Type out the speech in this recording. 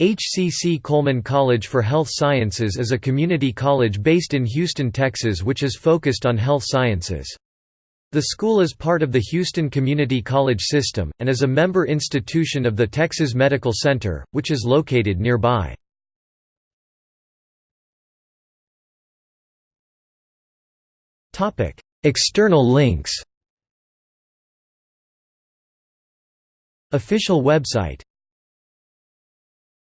HCC Coleman College for Health Sciences is a community college based in Houston, Texas which is focused on health sciences. The school is part of the Houston Community College system, and is a member institution of the Texas Medical Center, which is located nearby. External links Official website